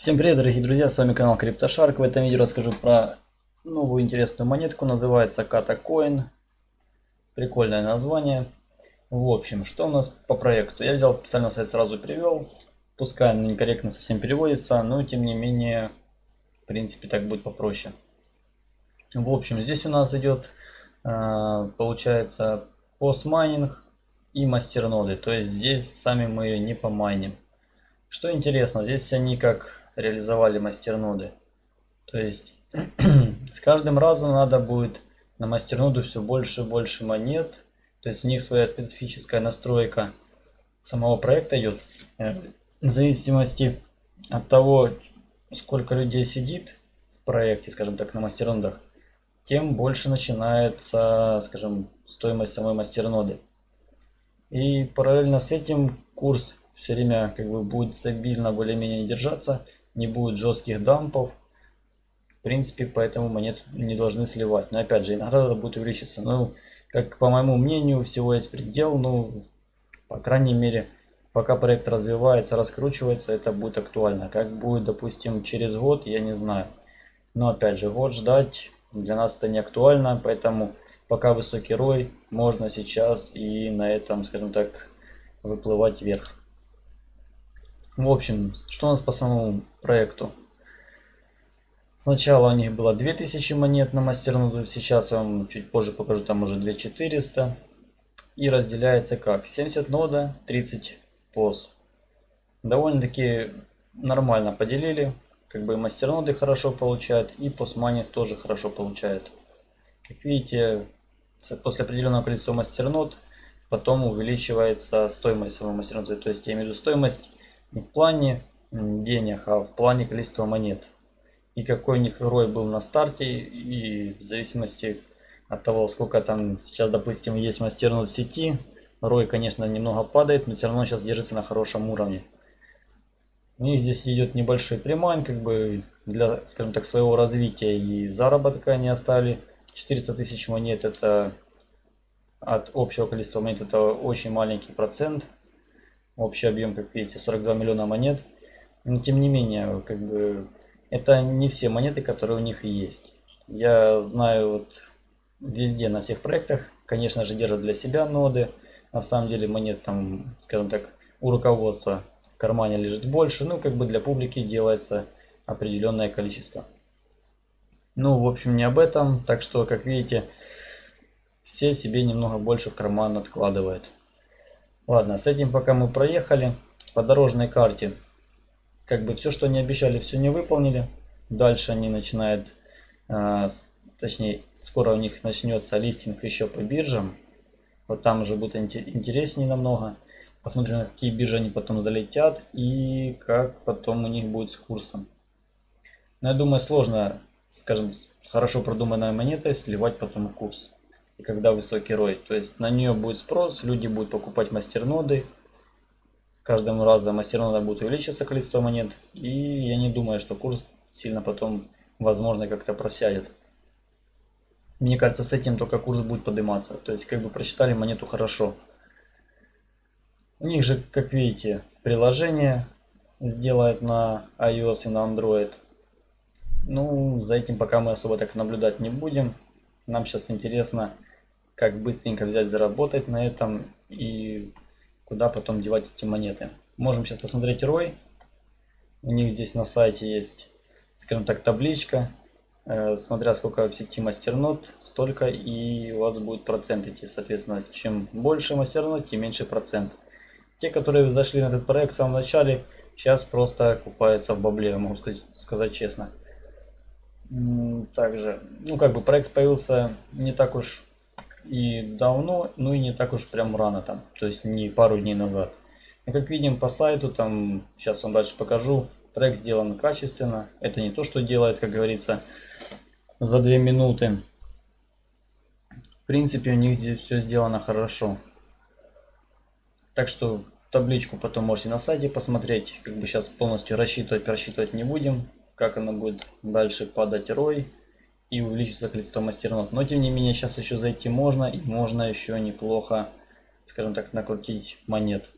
Всем привет, дорогие друзья, с вами канал CryptoShark. В этом видео расскажу про новую интересную монетку, называется KataCoin. Прикольное название. В общем, что у нас по проекту? Я взял специально сайт, сразу перевел. Пускай он некорректно совсем переводится, но тем не менее, в принципе, так будет попроще. В общем, здесь у нас идет, э, получается, постмайнинг и мастерноды. То есть здесь сами мы ее не помайним. Что интересно, здесь они как реализовали мастерноды. То есть с каждым разом надо будет на мастерноду все больше и больше монет. То есть у них своя специфическая настройка самого проекта идет. Э, в зависимости от того, сколько людей сидит в проекте, скажем так, на мастернодах, тем больше начинается, скажем, стоимость самой мастерноды. И параллельно с этим курс все время как бы будет стабильно более-менее держаться не будет жестких дампов. В принципе, поэтому монет не должны сливать. Но опять же, это будет увеличиться. Ну, как по моему мнению, всего есть предел. Ну, по крайней мере, пока проект развивается, раскручивается, это будет актуально. Как будет, допустим, через год, я не знаю. Но опять же, год ждать для нас это не актуально, поэтому пока высокий рой, можно сейчас и на этом, скажем так, выплывать вверх. В общем, что у нас по самому проекту? Сначала у них было 2000 монет на мастерноду, сейчас я вам чуть позже покажу, там уже 2400. И разделяется как? 70 нода, 30 пос. Довольно-таки нормально поделили. Как бы мастерноды хорошо получают и постмани тоже хорошо получают. Как видите, после определенного количества мастернод потом увеличивается стоимость самого мастерноды. То есть я имею в виду стоимость не в плане денег, а в плане количества монет. И какой у них рой был на старте, и в зависимости от того, сколько там сейчас, допустим, есть мастернод в сети, рой, конечно, немного падает, но все равно сейчас держится на хорошем уровне. И здесь идет небольшой примайн, как бы для, скажем так, своего развития и заработка они оставили. 400 тысяч монет это от общего количества монет это очень маленький процент. Общий объем, как видите, 42 миллиона монет. Но тем не менее, как бы, это не все монеты, которые у них есть. Я знаю вот везде, на всех проектах, конечно же, держат для себя ноды. На самом деле монет там, скажем так, у руководства в кармане лежит больше. Ну, как бы для публики делается определенное количество. Ну, в общем, не об этом. Так что, как видите, все себе немного больше в карман откладывают. Ладно, с этим пока мы проехали. По дорожной карте, как бы все, что они обещали, все не выполнили. Дальше они начинают, э, точнее, скоро у них начнется листинг еще по биржам. Вот там уже будет интереснее намного. Посмотрим, на какие биржи они потом залетят и как потом у них будет с курсом. Но я думаю, сложно, скажем, хорошо продуманной монетой сливать потом курс и когда высокий рой. То есть на нее будет спрос, люди будут покупать мастерноды. Каждым разом мастернода будет увеличиваться количество монет. И я не думаю, что курс сильно потом, возможно, как-то просядет. Мне кажется, с этим только курс будет подниматься. То есть, как бы прочитали монету хорошо. У них же, как видите, приложение сделает на iOS и на Android. Ну, за этим пока мы особо так наблюдать не будем. Нам сейчас интересно, как быстренько взять, заработать на этом и куда потом девать эти монеты. Можем сейчас посмотреть ROI. У них здесь на сайте есть, скажем так, табличка. Э, смотря сколько в сети мастернод, столько и у вас будет процент идти. Соответственно, чем больше мастернод, тем меньше процент. Те, которые зашли на этот проект в самом начале, сейчас просто купаются в бабле, могу сказать, сказать честно. Также, ну как бы проект появился не так уж и давно, ну и не так уж прям рано там, то есть не пару дней назад. И как видим по сайту, там, сейчас вам дальше покажу, трек сделан качественно. Это не то, что делает, как говорится, за 2 минуты. В принципе, у них здесь все сделано хорошо. Так что табличку потом можете на сайте посмотреть. Как бы сейчас полностью рассчитывать, рассчитывать не будем. Как она будет дальше падать рой и увеличится количество мастернод. Но тем не менее сейчас еще зайти можно и можно еще неплохо, скажем так, накрутить монет.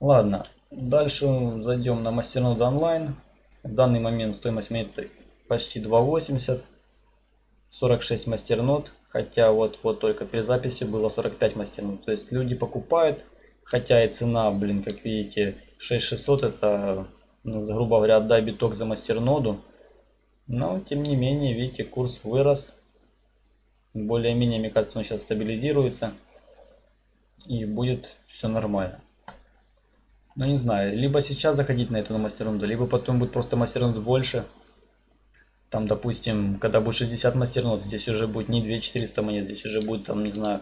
Ладно, Дальше зайдем на мастерноду онлайн. В данный момент стоимость монеты почти 2.80. 46 мастернод. Хотя вот, вот только перед записью было 45 мастернод. То есть люди покупают. Хотя и цена, блин, как видите, 6600 это, ну, грубо говоря, отдай биток за мастерноду. Но, тем не менее, видите, курс вырос. Более-менее, мне кажется, он сейчас стабилизируется. И будет все нормально. Ну не знаю, либо сейчас заходить на эту на мастернуду, либо потом будет просто мастернуд больше. Там, допустим, когда будет 60 мастернод, здесь уже будет не 2400 монет, здесь уже будет, там, не знаю,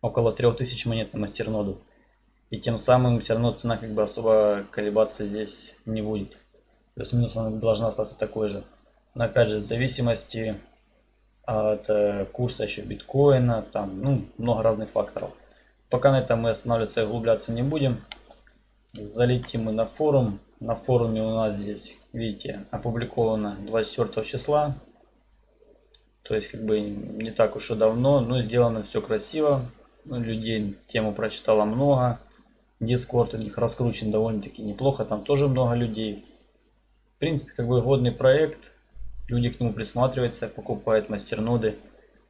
около 3000 монет на мастерноду. И тем самым все равно цена как бы особо колебаться здесь не будет. Плюс-минус она должна остаться такой же. Но опять же, в зависимости от э, курса еще биткоина, там, ну, много разных факторов. Пока на этом мы останавливаться и углубляться не будем. Залетим мы на форум. На форуме у нас здесь, видите, опубликовано 24 числа. То есть, как бы не так уж и давно, но сделано все красиво. Людей тему прочитало много. Дискорд у них раскручен довольно-таки неплохо, там тоже много людей. В принципе, как бы годный проект. Люди к нему присматриваются, покупают мастерноды.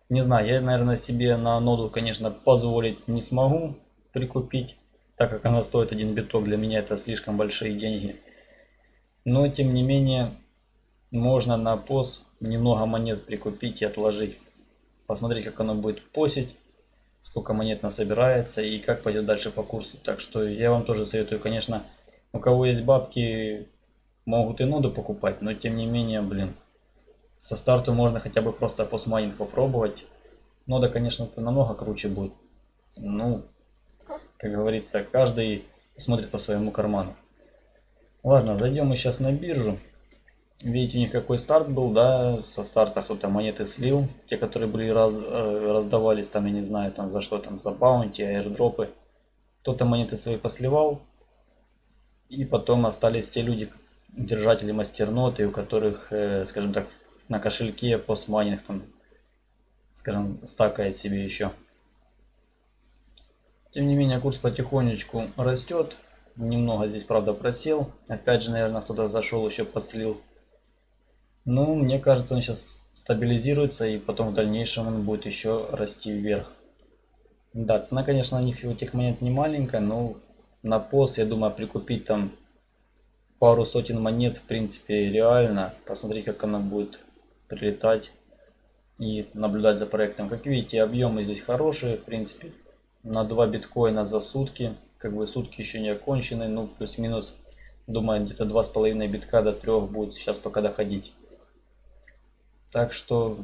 Не знаю, я, наверное, себе на ноду, конечно, позволить не смогу прикупить, так как она стоит один биток, для меня это слишком большие деньги. Но, тем не менее, можно на пос немного монет прикупить и отложить. Посмотреть, как оно будет посить, сколько монет насобирается и как пойдет дальше по курсу. Так что я вам тоже советую, конечно, у кого есть бабки, могут и ноду покупать, но тем не менее, блин, со старту можно хотя бы просто постмайнинг попробовать. Нода, конечно, намного круче будет. Ну, как говорится, каждый смотрит по своему карману. Ладно, зайдем мы сейчас на биржу. Видите, у них какой старт был, да, со старта кто-то монеты слил. Те, которые были раз, э, раздавались, там, я не знаю, там за что там, за баунти, аирдропы. Кто-то монеты свои посливал. И потом остались те люди, держатели мастерноты, у которых, э, скажем так, на кошельке постмайнинг там, скажем, стакает себе еще. Тем не менее, курс потихонечку растет. Немного здесь, правда, просел. Опять же, наверное, кто-то зашел, еще подслил. Ну, мне кажется, он сейчас стабилизируется, и потом в дальнейшем он будет еще расти вверх. Да, цена, конечно, у них этих монет не маленькая, но на пост, я думаю, прикупить там пару сотен монет, в принципе, реально. Посмотреть, как она будет прилетать и наблюдать за проектом. Как видите, объемы здесь хорошие, в принципе, на 2 биткоина за сутки. Как бы сутки еще не окончены, ну плюс-минус, думаю, где-то 2,5 битка до 3 будет сейчас пока доходить. Так что,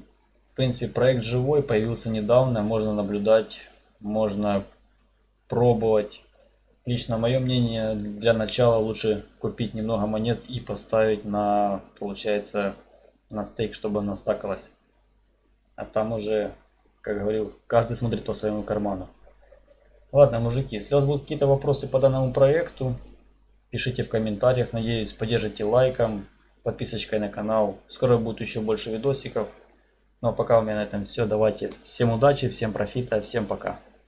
в принципе, проект живой, появился недавно, можно наблюдать, можно пробовать. Лично мое мнение, для начала лучше купить немного монет и поставить на, получается, на стейк, чтобы оно стакалось. А там уже, как говорил, каждый смотрит по своему карману. Ладно, мужики, если у вас будут какие-то вопросы по данному проекту, пишите в комментариях. Надеюсь, поддержите лайком, подписочкой на канал. Скоро будет еще больше видосиков. Ну а пока у меня на этом все. Давайте всем удачи, всем профита, всем пока.